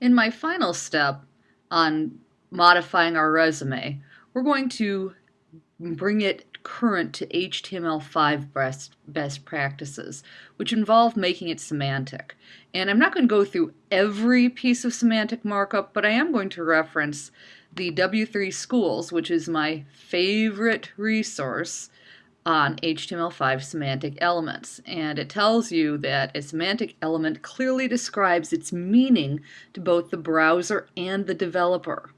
In my final step on modifying our resume, we're going to bring it current to HTML5 best, best practices, which involve making it semantic. And I'm not going to go through every piece of semantic markup, but I am going to reference the W3 Schools, which is my favorite resource on HTML5 semantic elements. And it tells you that a semantic element clearly describes its meaning to both the browser and the developer.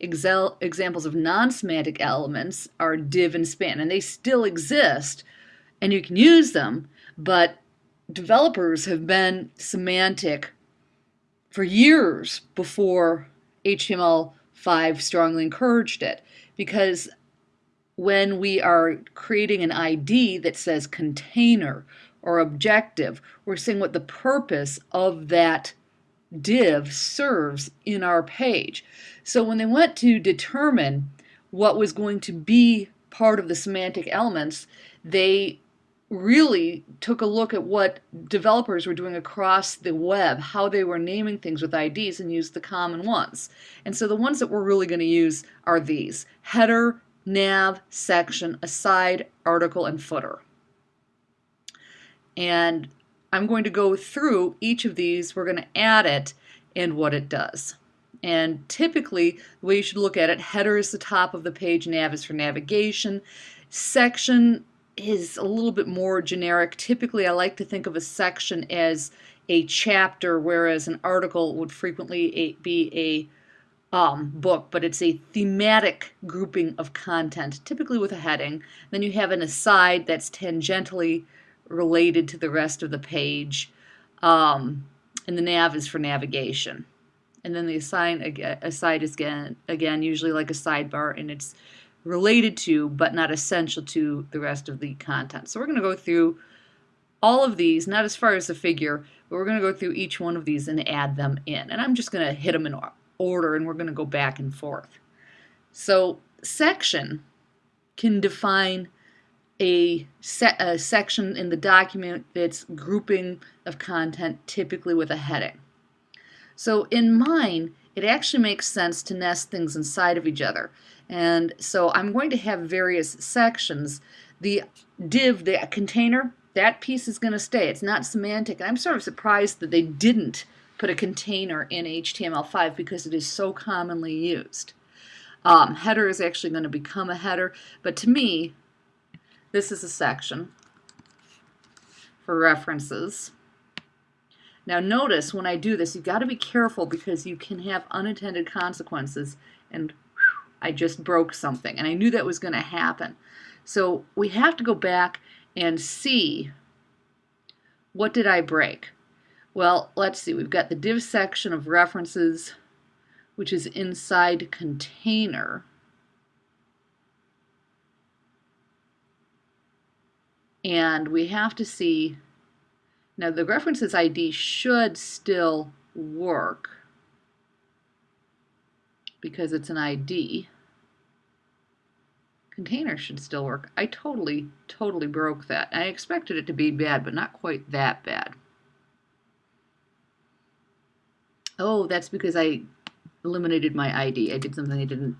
Excel, examples of non-semantic elements are div and span, and they still exist, and you can use them, but developers have been semantic for years before HTML5 strongly encouraged it, because when we are creating an ID that says container or objective, we're saying what the purpose of that div serves in our page. So when they went to determine what was going to be part of the semantic elements, they really took a look at what developers were doing across the web, how they were naming things with IDs and used the common ones. And so the ones that we're really going to use are these, header, nav, section, aside, article, and footer. And I'm going to go through each of these, we're going to add it and what it does. And typically, the way you should look at it, header is the top of the page, nav is for navigation. Section is a little bit more generic. Typically, I like to think of a section as a chapter, whereas an article would frequently be a um, book, but it's a thematic grouping of content, typically with a heading. Then you have an aside that's tangentially related to the rest of the page. Um, and the nav is for navigation. And then the assign aside is again, again usually like a sidebar and it's related to but not essential to the rest of the content. So we're going to go through all of these, not as far as the figure, but we're going to go through each one of these and add them in. And I'm just going to hit them in order and we're going to go back and forth. So section can define a, se a section in the document that's grouping of content typically with a heading. So in mine, it actually makes sense to nest things inside of each other. And so I'm going to have various sections. The div, the container, that piece is going to stay. It's not semantic. And I'm sort of surprised that they didn't put a container in HTML5 because it is so commonly used. Um, header is actually going to become a header, but to me, this is a section for references. Now notice when I do this, you've got to be careful because you can have unintended consequences and I just broke something and I knew that was going to happen. So we have to go back and see what did I break? Well, let's see. We've got the div section of references, which is inside container. and we have to see now the references ID should still work because it's an ID container should still work I totally totally broke that I expected it to be bad but not quite that bad oh that's because I eliminated my ID I did something I didn't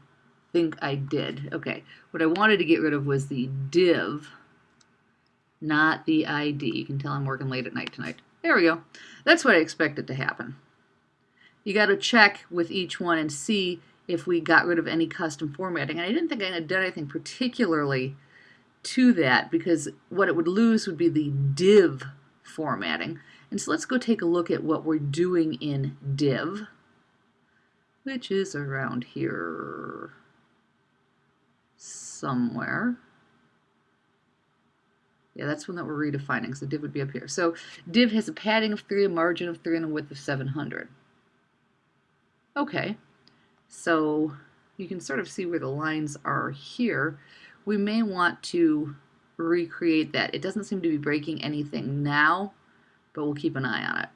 think I did okay what I wanted to get rid of was the div not the ID. You can tell I'm working late at night tonight. There we go. That's what I expected to happen. You got to check with each one and see if we got rid of any custom formatting. And I didn't think I had done anything particularly to that because what it would lose would be the div formatting. And so let's go take a look at what we're doing in div, which is around here somewhere. Yeah, that's one that we're redefining, so div would be up here. So div has a padding of 3, a margin of 3, and a width of 700. Okay, so you can sort of see where the lines are here. We may want to recreate that. It doesn't seem to be breaking anything now, but we'll keep an eye on it.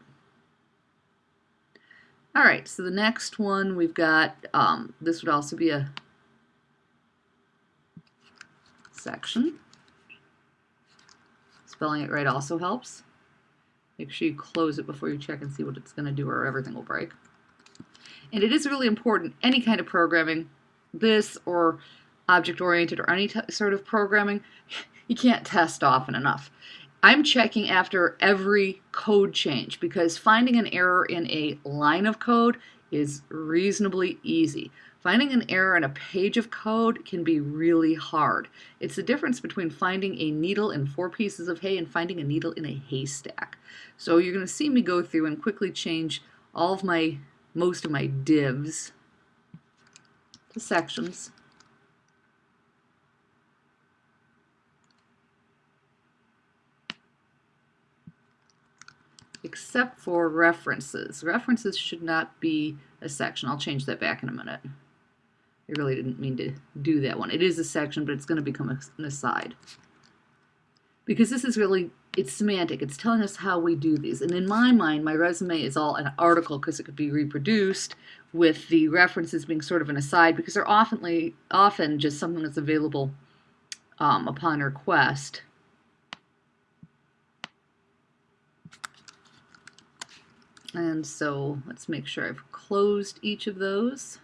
All right, so the next one we've got, um, this would also be a section. Spelling it right also helps. Make sure you close it before you check and see what it's going to do or everything will break. And it is really important, any kind of programming, this or object-oriented or any sort of programming, you can't test often enough. I'm checking after every code change because finding an error in a line of code is reasonably easy. Finding an error in a page of code can be really hard. It's the difference between finding a needle in four pieces of hay and finding a needle in a haystack. So you're going to see me go through and quickly change all of my, most of my divs to sections. Except for references. References should not be a section. I'll change that back in a minute. I really didn't mean to do that one. It is a section, but it's going to become an aside. Because this is really, it's semantic. It's telling us how we do these. And in my mind, my resume is all an article because it could be reproduced with the references being sort of an aside because they're often, often just something that's available um, upon request. And so let's make sure I've closed each of those.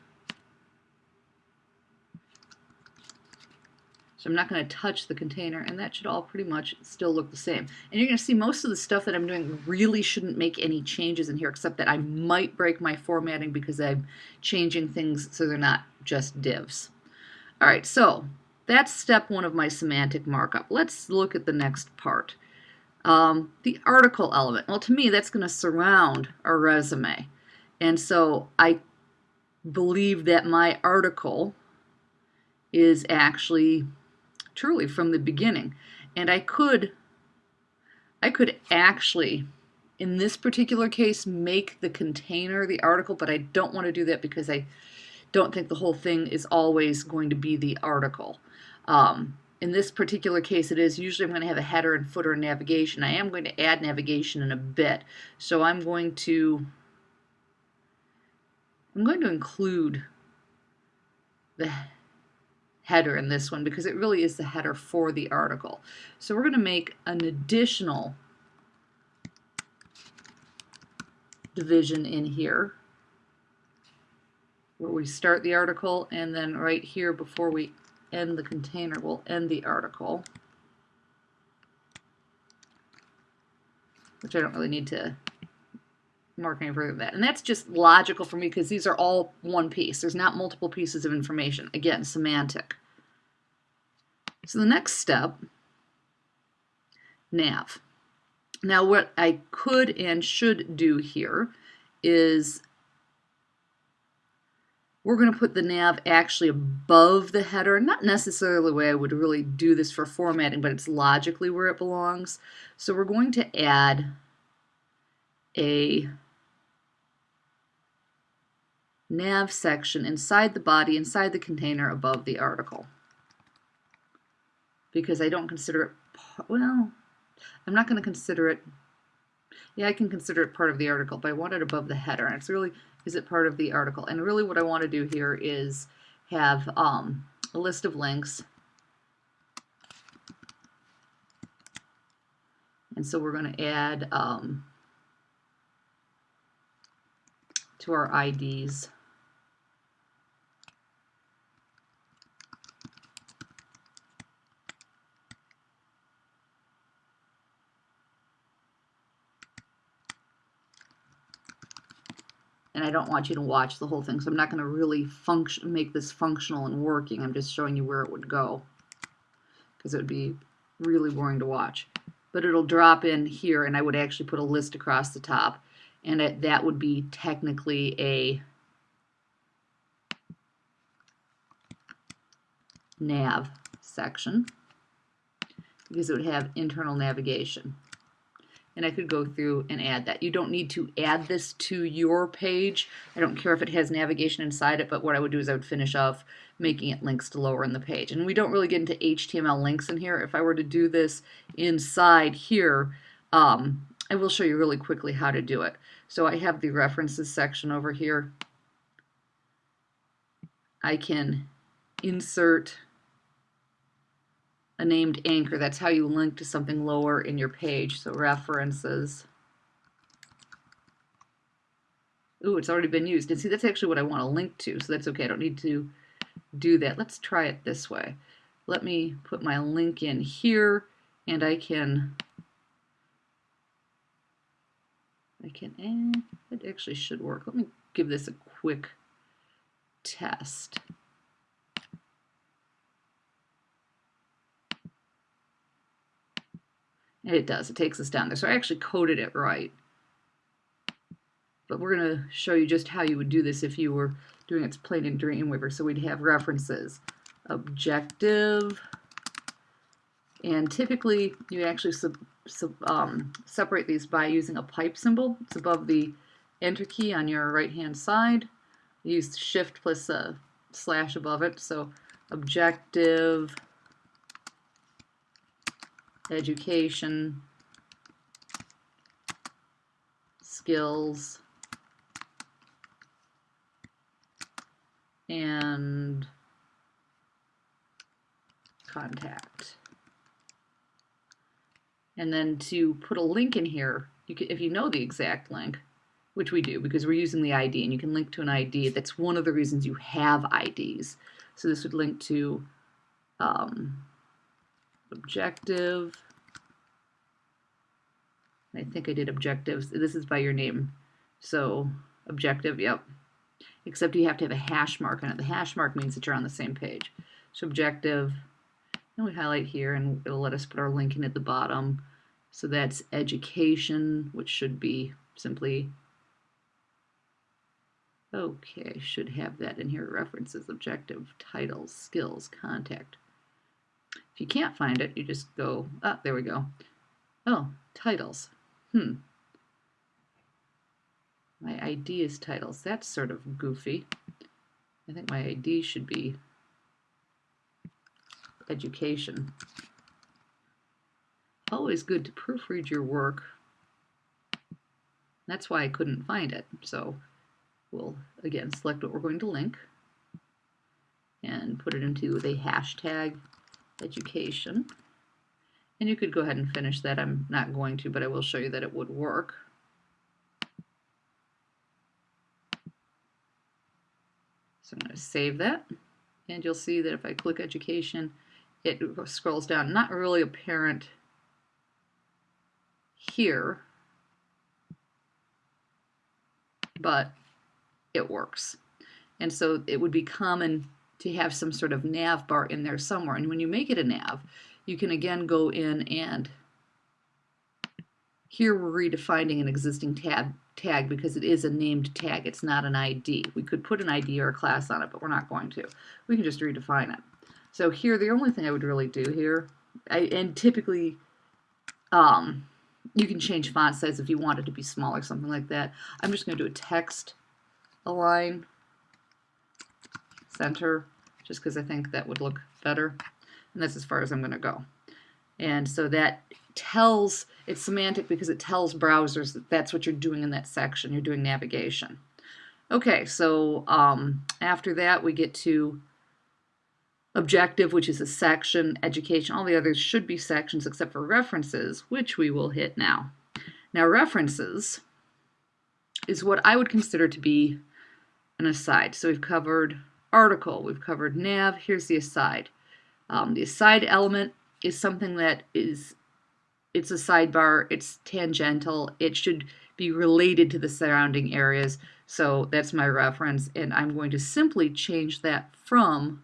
So I'm not going to touch the container and that should all pretty much still look the same. And you're going to see most of the stuff that I'm doing really shouldn't make any changes in here except that I might break my formatting because I'm changing things so they're not just divs. Alright, so that's step one of my semantic markup. Let's look at the next part. Um, the article element. Well, to me, that's going to surround our resume. And so I believe that my article is actually truly from the beginning. And I could, I could actually, in this particular case, make the container the article, but I don't want to do that because I don't think the whole thing is always going to be the article. Um, in this particular case it is usually I'm going to have a header and footer and navigation. I am going to add navigation in a bit. So I'm going to I'm going to include the header in this one because it really is the header for the article. So we're going to make an additional division in here where we start the article and then right here before we end the container we'll end the article which I don't really need to mark any further than that. And that's just logical for me because these are all one piece. There's not multiple pieces of information. Again, semantic. So the next step, nav. Now what I could and should do here is we're going to put the nav actually above the header. Not necessarily the way I would really do this for formatting, but it's logically where it belongs. So we're going to add a nav section inside the body, inside the container above the article because I don't consider it, well, I'm not going to consider it, yeah, I can consider it part of the article, but I want it above the header. And it's really, is it part of the article? And really what I want to do here is have um, a list of links. And so we're going to add um, to our IDs. And I don't want you to watch the whole thing, so I'm not going to really function make this functional and working. I'm just showing you where it would go because it would be really boring to watch. But it'll drop in here, and I would actually put a list across the top, and it, that would be technically a nav section because it would have internal navigation and I could go through and add that. You don't need to add this to your page. I don't care if it has navigation inside it, but what I would do is I would finish off making it links to lower in the page. And we don't really get into HTML links in here. If I were to do this inside here, um, I will show you really quickly how to do it. So I have the references section over here. I can insert a named anchor. That's how you link to something lower in your page. So references. Ooh, it's already been used. And see, that's actually what I want to link to, so that's okay. I don't need to do that. Let's try it this way. Let me put my link in here, and I can, I can, eh, it actually should work. Let me give this a quick test. It does, it takes us down there. So I actually coded it right. But we're going to show you just how you would do this if you were doing it plain in Dreamweaver. So we'd have references, objective, and typically you actually sub, sub, um, separate these by using a pipe symbol. It's above the enter key on your right hand side. use shift plus a slash above it. So objective, education, skills, and contact. And then to put a link in here, you can, if you know the exact link, which we do because we're using the ID and you can link to an ID, that's one of the reasons you have IDs. So this would link to um, objective. I think I did objectives. This is by your name. So objective, yep. Except you have to have a hash mark on it. The hash mark means that you're on the same page. So objective, and we highlight here and it'll let us put our link in at the bottom. So that's education, which should be simply, okay, should have that in here, references, objective, titles, skills, contact. If you can't find it, you just go, ah, there we go. Oh, titles. Hmm. My ID is titles. That's sort of goofy. I think my ID should be education. Always good to proofread your work. That's why I couldn't find it. So we'll, again, select what we're going to link and put it into the hashtag education. And you could go ahead and finish that. I'm not going to, but I will show you that it would work. So I'm going to save that. And you'll see that if I click education, it scrolls down. Not really apparent here, but it works. And so it would be common to have some sort of nav bar in there somewhere. And when you make it a nav, you can again go in and here we're redefining an existing tab tag because it is a named tag. It's not an ID. We could put an ID or a class on it, but we're not going to. We can just redefine it. So here, the only thing I would really do here, I, and typically um, you can change font size if you want it to be smaller, something like that. I'm just going to do a text align center just because I think that would look better. And that's as far as I'm going to go. And so that tells, it's semantic because it tells browsers that that's what you're doing in that section. You're doing navigation. Okay, so um, after that we get to objective, which is a section, education, all the others should be sections except for references, which we will hit now. Now references is what I would consider to be an aside. So we've covered article, we've covered nav, here's the aside. Um, the aside element is something that is, it's a sidebar, it's tangential, it should be related to the surrounding areas. So that's my reference, and I'm going to simply change that from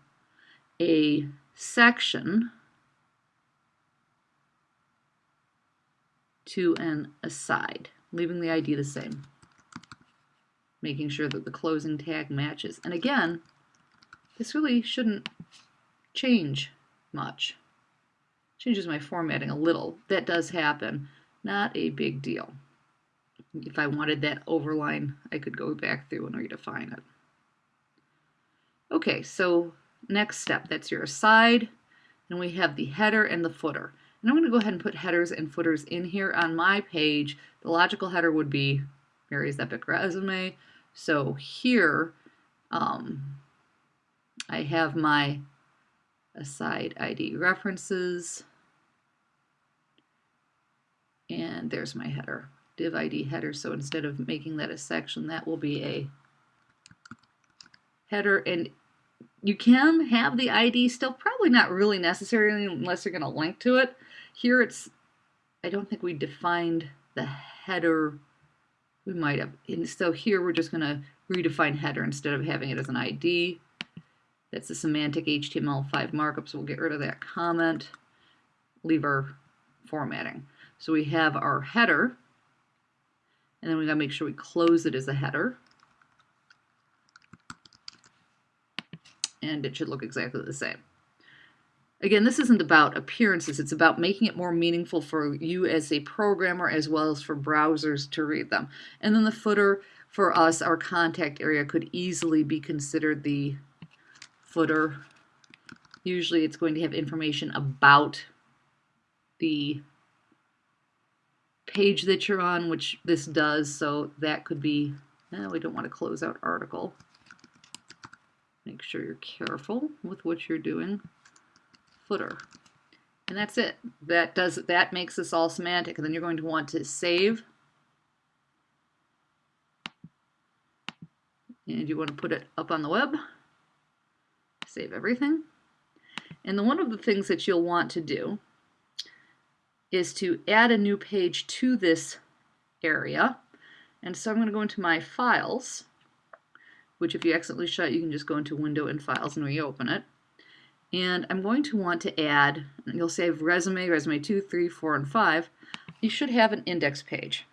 a section to an aside, leaving the ID the same, making sure that the closing tag matches. And again, this really shouldn't change much. Changes my formatting a little. That does happen. Not a big deal. If I wanted that overline, I could go back through and redefine it. Okay, so next step, that's your aside. And we have the header and the footer. And I'm going to go ahead and put headers and footers in here on my page. The logical header would be Mary's Epic Resume. So here, um, I have my aside ID references, and there's my header. div ID header. So instead of making that a section, that will be a header. And you can have the ID still, probably not really necessary unless you're going to link to it. Here it's, I don't think we defined the header. We might have. And so here we're just going to redefine header instead of having it as an ID. That's the semantic HTML5 markup, so we'll get rid of that comment, leave our formatting. So we have our header, and then we gotta make sure we close it as a header. And it should look exactly the same. Again, this isn't about appearances, it's about making it more meaningful for you as a programmer as well as for browsers to read them. And then the footer, for us, our contact area could easily be considered the footer. Usually it's going to have information about the page that you're on, which this does, so that could be, eh, we don't want to close out article. Make sure you're careful with what you're doing. Footer. And that's it. That does that makes this all semantic. And then you're going to want to save. And you want to put it up on the web save everything. And the, one of the things that you'll want to do is to add a new page to this area. And so I'm going to go into my files, which if you accidentally shut, you can just go into Window and Files and reopen it. And I'm going to want to add, you'll save resume, resume 2, 3, 4, and 5. You should have an index page.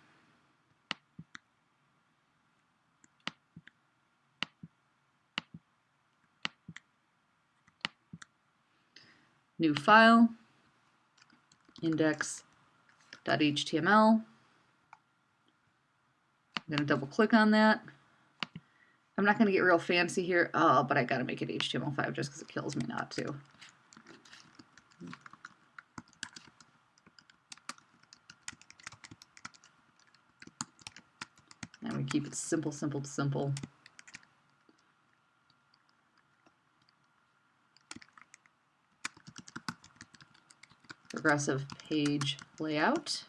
New file, index.html. I'm going to double click on that. I'm not going to get real fancy here, oh, but I got to make it HTML5 just because it kills me not to. And we keep it simple, simple, simple. Progressive page layout.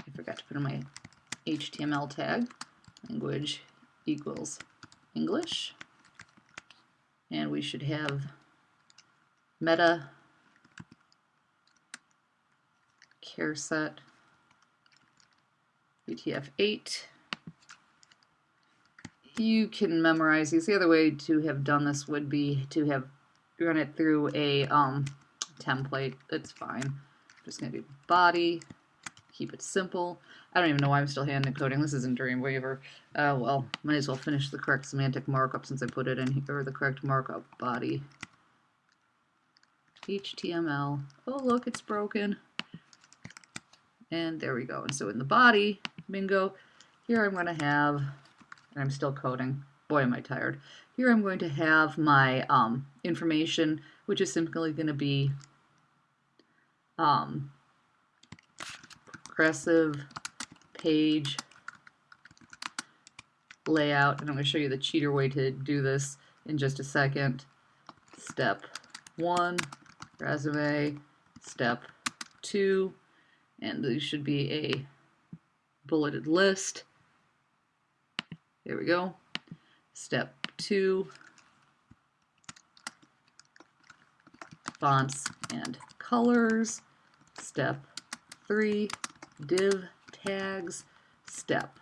I forgot to put in my HTML tag. Language equals English. And we should have meta charset UTF-8. You can memorize these. The other way to have done this would be to have run it through a um, template. It's fine. I'm just going to do body, keep it simple. I don't even know why I'm still hand encoding. This isn't Dreamweaver. Uh, well, might as well finish the correct semantic markup since I put it in here, or the correct markup body. HTML. Oh, look, it's broken. And there we go. And so in the body, bingo, here I'm going to have, and I'm still coding. Boy, am I tired. Here I'm going to have my um, information, which is simply going to be um, progressive page layout, and I'm going to show you the cheater way to do this in just a second. Step one, resume, step two, and this should be a bulleted list. There we go. Step two, fonts and colors. Step three, div tags. Step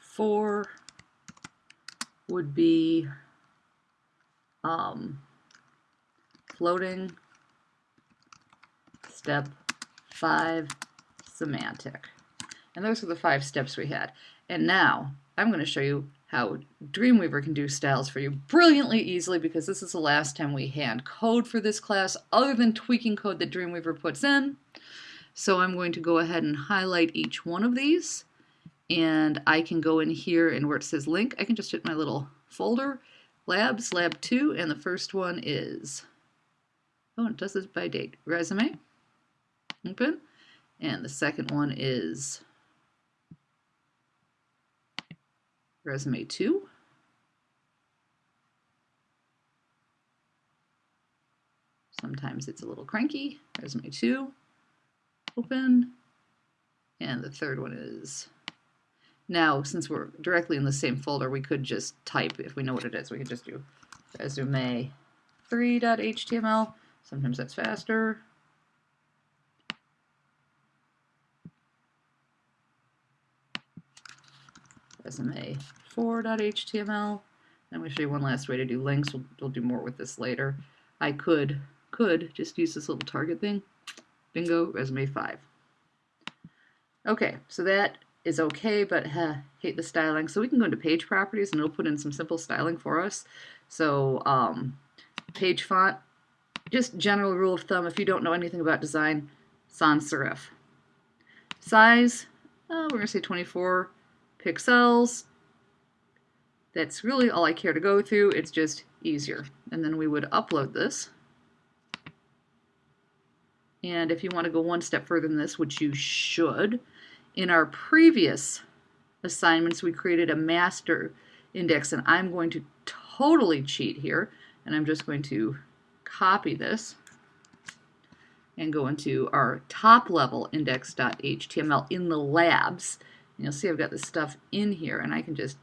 four would be um, floating. Step five, semantic. And those are the five steps we had. And now I'm going to show you how Dreamweaver can do styles for you brilliantly easily because this is the last time we hand code for this class other than tweaking code that Dreamweaver puts in. So I'm going to go ahead and highlight each one of these and I can go in here and where it says link I can just hit my little folder labs lab 2 and the first one is oh it does this by date resume open and the second one is resume 2. Sometimes it's a little cranky. Resume 2, open, and the third one is now, since we're directly in the same folder, we could just type, if we know what it is, we could just do resume 3.html. Sometimes that's faster. Resume 4.html. And we show you one last way to do links. We'll, we'll do more with this later. I could, could just use this little target thing. Bingo, resume 5. Okay, so that is okay, but uh, hate the styling. So we can go into page properties and it'll put in some simple styling for us. So um, page font, just general rule of thumb, if you don't know anything about design, sans serif. Size, uh, we're going to say 24 pixels. That's really all I care to go through. It's just easier. And then we would upload this. And if you want to go one step further than this, which you should, in our previous assignments, we created a master index, and I'm going to totally cheat here, and I'm just going to copy this and go into our top level index.html in the labs. And you'll see I've got this stuff in here, and I can just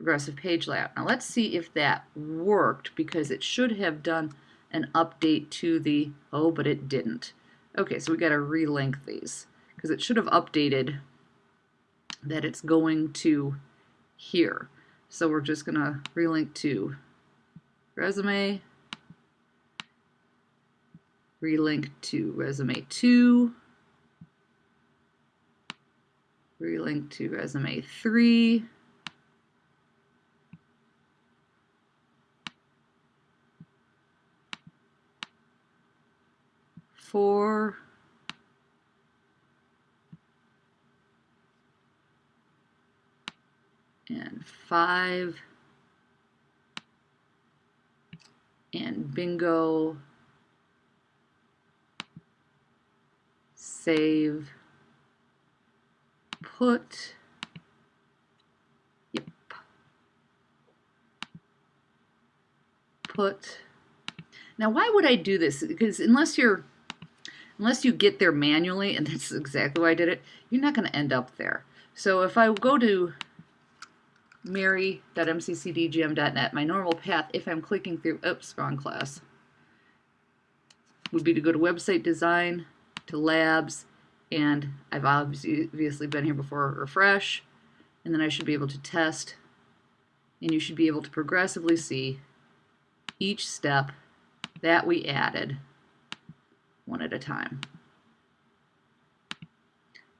progressive page layout. Now let's see if that worked because it should have done an update to the, oh, but it didn't. Okay, so we got to relink these because it should have updated that it's going to here. So we're just going to relink to resume, relink to resume 2, relink to resume 3, four, and five, and bingo, save, put, yep, put. Now, why would I do this? Because unless you're unless you get there manually, and that's exactly why I did it, you're not going to end up there. So if I go to mary.mccdgm.net, my normal path, if I'm clicking through, oops, wrong class, would be to go to website design, to labs, and I've obviously been here before, refresh, and then I should be able to test, and you should be able to progressively see each step that we added one at a time.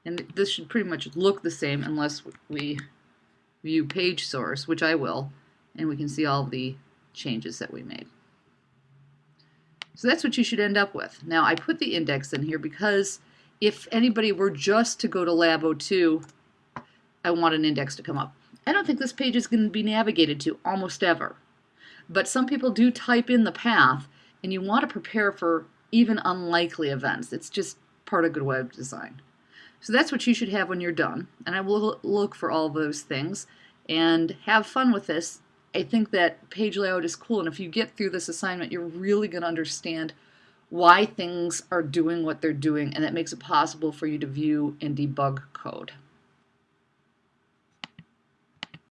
And this should pretty much look the same unless we view page source, which I will, and we can see all the changes that we made. So that's what you should end up with. Now I put the index in here because if anybody were just to go to Lab 02, I want an index to come up. I don't think this page is going to be navigated to almost ever. But some people do type in the path and you want to prepare for even unlikely events. It's just part of good web design. So that's what you should have when you're done. And I will look for all those things and have fun with this. I think that page layout is cool. And if you get through this assignment, you're really going to understand why things are doing what they're doing. And that makes it possible for you to view and debug code.